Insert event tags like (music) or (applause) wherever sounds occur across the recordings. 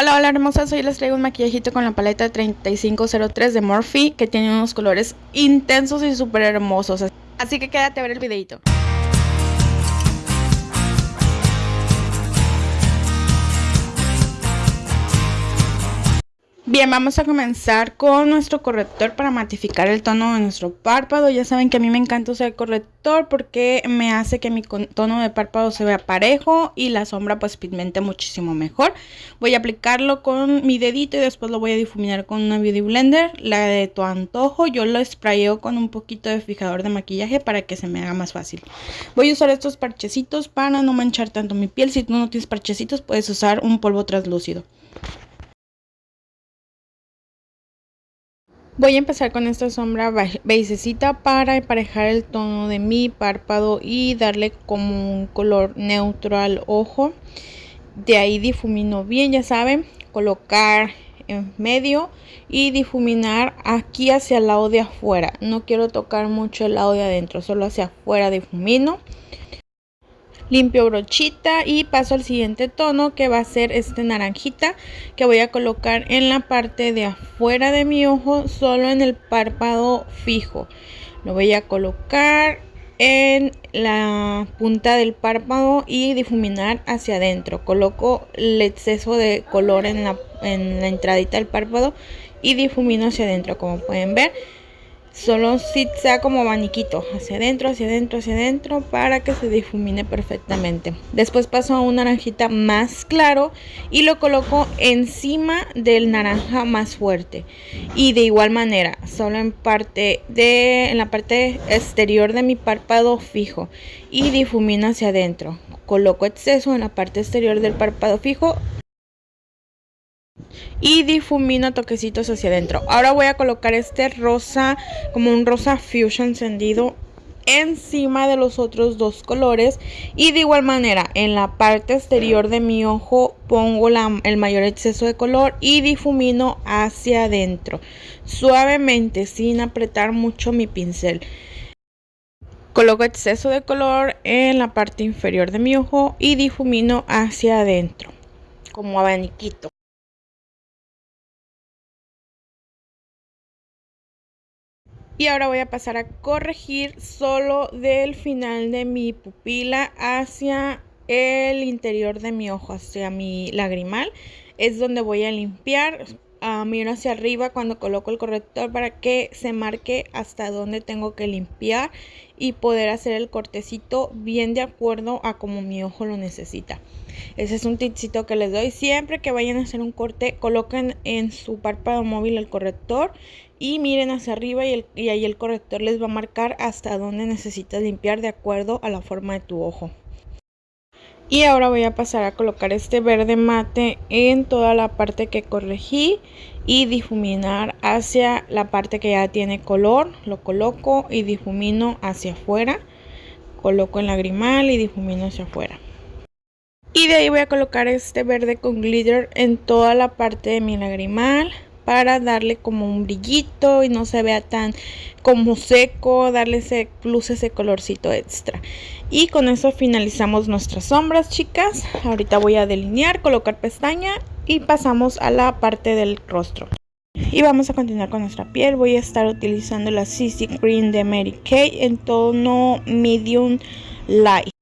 Hola, hola hermosas, hoy les traigo un maquillajito con la paleta 3503 de Morphe que tiene unos colores intensos y súper hermosos. Así que quédate a ver el videito. Bien, vamos a comenzar con nuestro corrector para matificar el tono de nuestro párpado. Ya saben que a mí me encanta usar el corrector porque me hace que mi tono de párpado se vea parejo y la sombra pues pigmente muchísimo mejor. Voy a aplicarlo con mi dedito y después lo voy a difuminar con una Beauty Blender, la de tu antojo. Yo lo sprayeo con un poquito de fijador de maquillaje para que se me haga más fácil. Voy a usar estos parchecitos para no manchar tanto mi piel. Si tú no tienes parchecitos puedes usar un polvo translúcido. Voy a empezar con esta sombra beisecita para emparejar el tono de mi párpado y darle como un color neutro al ojo. De ahí difumino bien, ya saben, colocar en medio y difuminar aquí hacia el lado de afuera. No quiero tocar mucho el lado de adentro, solo hacia afuera difumino limpio brochita y paso al siguiente tono que va a ser este naranjita que voy a colocar en la parte de afuera de mi ojo solo en el párpado fijo. Lo voy a colocar en la punta del párpado y difuminar hacia adentro. Coloco el exceso de color en la, en la entradita del párpado y difumino hacia adentro como pueden ver solo si sea como abaniquito hacia adentro hacia adentro hacia adentro para que se difumine perfectamente. Después paso a un naranjita más claro y lo coloco encima del naranja más fuerte. Y de igual manera solo en parte de en la parte exterior de mi párpado fijo y difumino hacia adentro. Coloco exceso en la parte exterior del párpado fijo y difumino toquecitos hacia adentro. Ahora voy a colocar este rosa como un rosa fusion encendido encima de los otros dos colores. Y de igual manera en la parte exterior de mi ojo pongo el mayor exceso de color y difumino hacia adentro suavemente sin apretar mucho mi pincel. Coloco exceso de color en la parte inferior de mi ojo y difumino hacia adentro como abaniquito Y ahora voy a pasar a corregir solo del final de mi pupila hacia el interior de mi ojo, hacia mi lagrimal. Es donde voy a limpiar. Uh, miro hacia arriba cuando coloco el corrector para que se marque hasta donde tengo que limpiar y poder hacer el cortecito bien de acuerdo a como mi ojo lo necesita. Ese es un tipcito que les doy. Siempre que vayan a hacer un corte, coloquen en su párpado móvil el corrector y miren hacia arriba y, y ahí el corrector les va a marcar hasta donde necesitas limpiar de acuerdo a la forma de tu ojo. Y ahora voy a pasar a colocar este verde mate en toda la parte que corregí y difuminar hacia la parte que ya tiene color. Lo coloco y difumino hacia afuera. Coloco el lagrimal y difumino hacia afuera. Y de ahí voy a colocar este verde con glitter en toda la parte de mi lagrimal para darle como un brillito y no se vea tan como seco, darle ese plus, ese colorcito extra. Y con eso finalizamos nuestras sombras, chicas. Ahorita voy a delinear, colocar pestaña y pasamos a la parte del rostro. Y vamos a continuar con nuestra piel. Voy a estar utilizando la CC Cream de Mary Kay en tono medium light.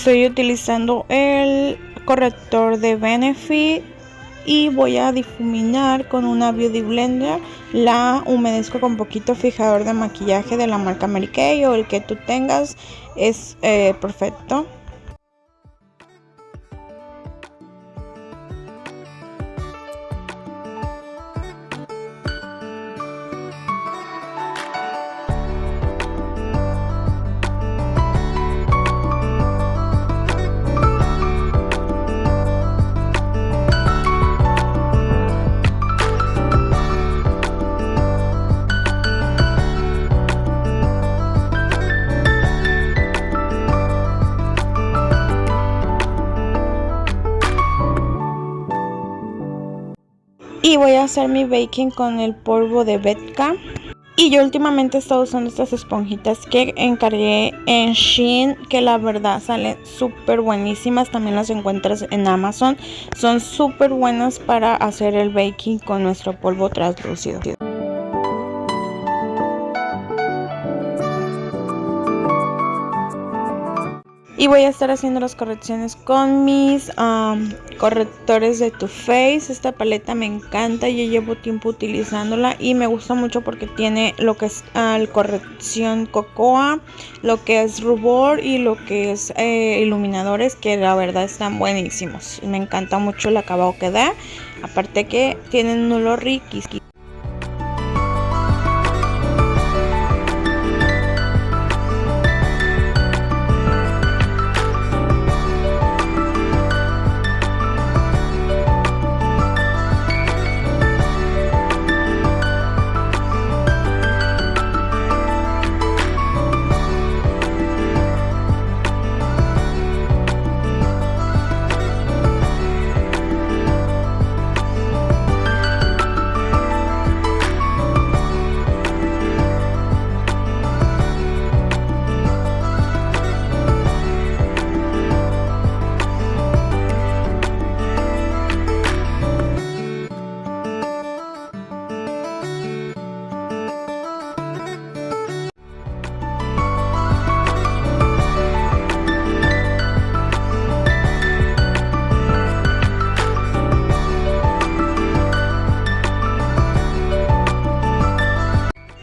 Estoy utilizando el corrector de Benefit y voy a difuminar con una Beauty Blender. La humedezco con poquito fijador de maquillaje de la marca Mary Kay o el que tú tengas es eh, perfecto. Y voy a hacer mi baking con el polvo de Betka. Y yo últimamente he estado usando estas esponjitas que encargué en Shein que la verdad salen súper buenísimas. También las encuentras en Amazon. Son súper buenas para hacer el baking con nuestro polvo translúcido y voy a estar haciendo las correcciones con mis correctores de Too Faced esta paleta me encanta yo llevo tiempo utilizándola y me gusta mucho porque tiene lo que es corrección cocoa lo que es rubor y lo que es eh, iluminadores que la verdad están buenísimos. Me encanta mucho el acabado que da. Aparte que tienen un olor riquísimo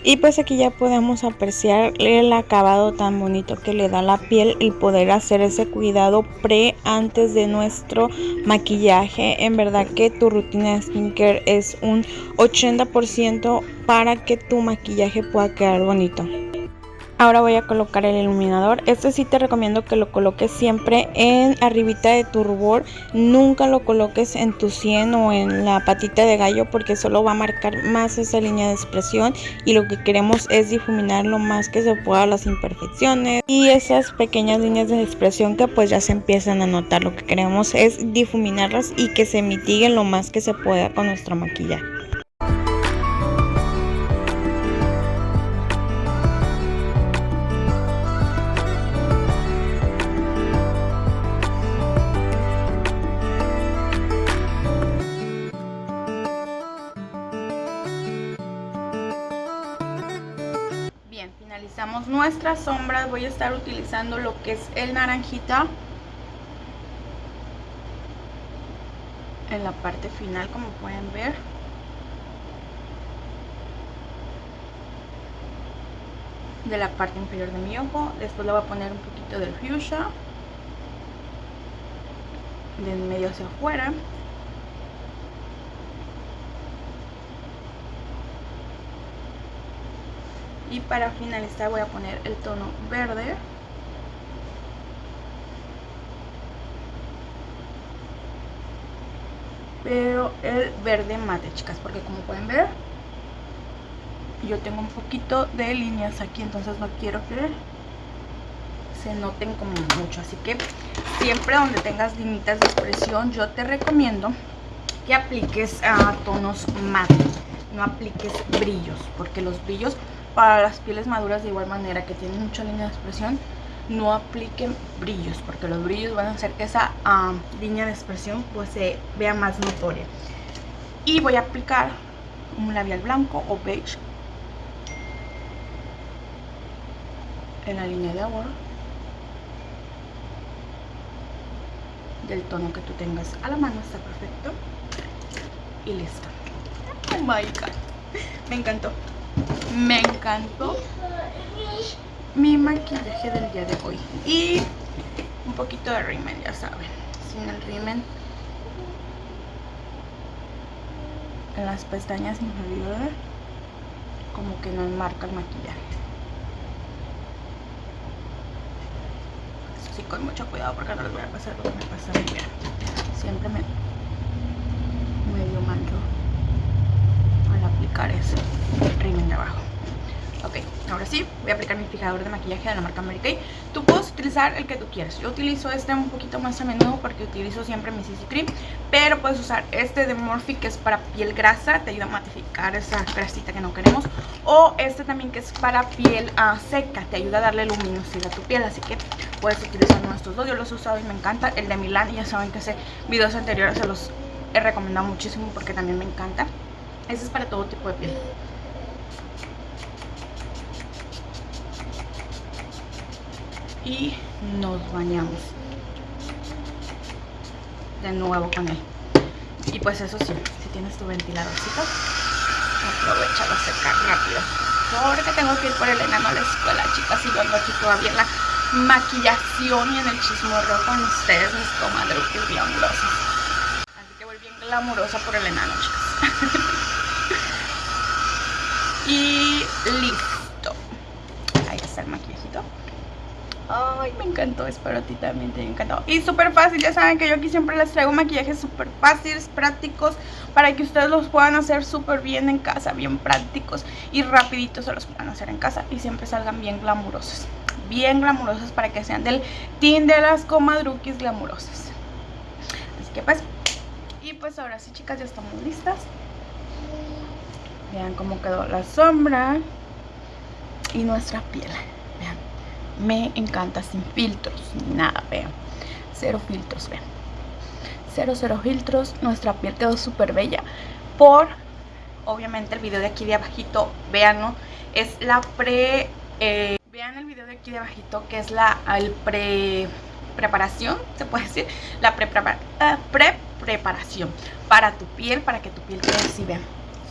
Y pues aquí ya podemos apreciar el acabado tan bonito que le da la piel y poder hacer ese cuidado pre antes de nuestro maquillaje. En verdad que tu rutina de skincare es un 80% para que tu maquillaje pueda quedar bonito. Ahora voy a colocar el iluminador. Este sí te recomiendo que lo coloques siempre en arribita de tu rubor. Nunca lo coloques en tu sien o en la patita de gallo porque solo va a marcar más esa línea de expresión y lo que queremos es difuminar lo más que se pueda las imperfecciones y esas pequeñas líneas de expresión que pues ya se empiezan a notar. Lo que queremos es difuminarlas y que se mitiguen lo más que se pueda con nuestro maquillaje. Voy a estar utilizando lo que es el naranjita en la parte final como pueden ver. De la parte inferior de mi ojo. Después le voy a poner un poquito del fuchsia. Del medio hacia afuera y para finalizar voy a poner el tono verde. Pero el verde mate chicas porque como pueden ver yo tengo un poquito de líneas aquí entonces no quiero que se noten como mucho. Así que siempre donde tengas limitas de expresión yo te recomiendo que apliques a tonos mate no apliques brillos porque los brillos para las pieles maduras de igual manera que tienen mucha línea de expresión no apliquen brillos porque los brillos van a hacer que esa línea de expresión pues se vea más notoria y voy a aplicar un labial blanco o beige en la línea de agua del tono que tú tengas a la mano, está perfecto. Y listo. Oh my god. Me encantó. Me encantó mi maquillaje del día de hoy. Y un poquito de rímel, ya saben. Sin el rímel. En las pestañas inferiores como que no enmarca el maquillaje. sí, con mucho cuidado porque no les voy a pasar lo que me pasa a mí. Siempre me medio mancho aplicar ese rímel de abajo. Ok, ahora sí, voy a aplicar mi fijador de maquillaje de la marca Mary Kay. Tú puedes utilizar el que tú quieras. Yo utilizo este un poquito más a menudo porque utilizo siempre mi CC Cream. Pero puedes usar este de Morphe que es para piel grasa. Te ayuda a matificar esa grasita que no queremos. O este también que es para piel uh, seca. Te ayuda a darle luminosidad a tu piel. Así que puedes utilizar estos dos. Yo los he usado y me encanta. El de Milán, ya saben que ese videos anteriores se los he recomendado muchísimo porque también me encanta. Este es para todo tipo de piel. y nos bañamos. De nuevo con él. Y pues eso sí, si tienes tu ventiladorcito aprovechalo a secar rápido. Porque tengo que ir por el enano a la escuela chicas y yo ando aquí todavía en la maquillación y en el chismorro con ustedes mis comadruques glamurosas. Así que voy bien glamurosa por el enano chicas (laughs) y listo. Ahí está el maquillajito. Ay, me encantó, espero a ti también te encantado. Y súper fácil, ya saben que yo aquí siempre les traigo maquillajes súper fáciles, prácticos Para que ustedes los puedan hacer súper bien en casa, bien prácticos Y rapiditos se los puedan hacer en casa y siempre salgan bien glamurosos. Bien glamurosos para que sean del team de las comadruquis glamurosas. Así que pues, y pues ahora sí chicas ya estamos listas Vean cómo quedó la sombra y nuestra piel me encanta sin filtros ni nada, vean. Cero filtros, vean. Cero, cero filtros. Nuestra piel quedó súper bella. Por, obviamente, el video de aquí de abajito, veanlo. Es la pre... Eh, vean el video de aquí de abajito que es la el pre preparación, se puede decir, la pre, eh, pre preparación para tu piel, para que tu piel quede así, vean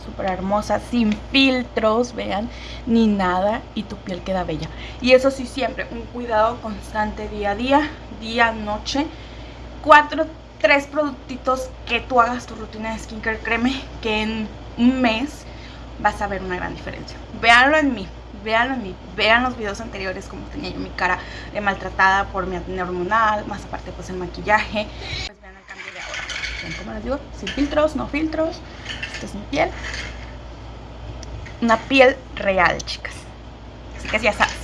súper hermosa, sin filtros, vean, ni nada y tu piel queda bella. Y eso sí, siempre un cuidado constante día a día, día, noche. Cuatro, tres productitos que tú hagas tu rutina de skincare, créeme que en un mes vas a ver una gran diferencia. Véanlo en mí, véanlo en mí, vean los videos anteriores como tenía yo mi cara eh, maltratada por mi acné hormonal, más aparte pues el maquillaje, pues vean el cambio de ahora. Como les digo, sin filtros, no filtros, es mi piel. Una piel real, chicas. Así que ya sabes.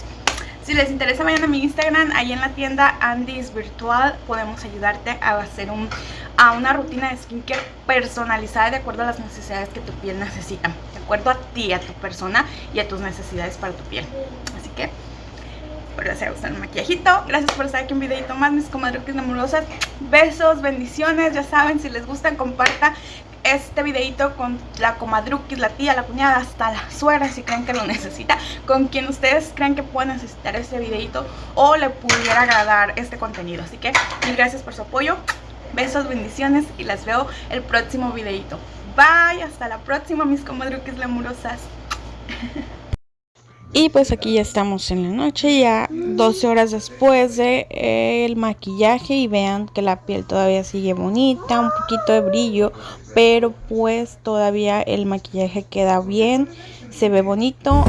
Si les interesa, vayan a mi Instagram. Ahí en la tienda Andy's Virtual podemos ayudarte a hacer un, a una rutina de skincare personalizada de acuerdo a las necesidades que tu piel necesita. De acuerdo a ti, a tu persona y a tus necesidades para tu piel. Así que les haya gustado el maquillajito. Gracias por estar aquí un videito más, mis comadruques amorosas. Besos, bendiciones. Ya saben, si les gustan, comparta este videito con la comadruquis, la tía, la cuñada, hasta la suegra si creen que lo necesita, con quien ustedes creen que pueden necesitar este videito o le pudiera agradar este contenido. Así que mil gracias por su apoyo, besos, bendiciones y las veo el próximo videito. Bye, hasta la próxima mis comadruquis lamurosas. (laughs) Y pues aquí ya estamos en la noche, ya 12 horas después de el maquillaje y vean que la piel todavía sigue bonita, un poquito de brillo, pero pues todavía el maquillaje queda bien, se ve bonito.